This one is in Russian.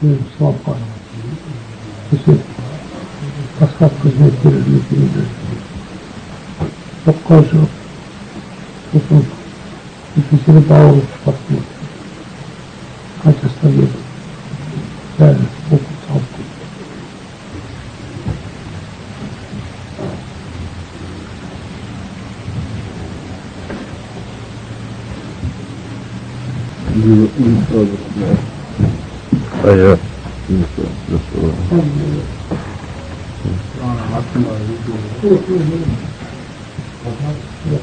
слабо. Если посадку взять не передать. Покажу. Потом физиотерапевт посмотрит. Хотя стоит. Реально. Не, не сразу снял. 哎呀，就是就是。嗯，让俺看到一个，就是就是，我看。让。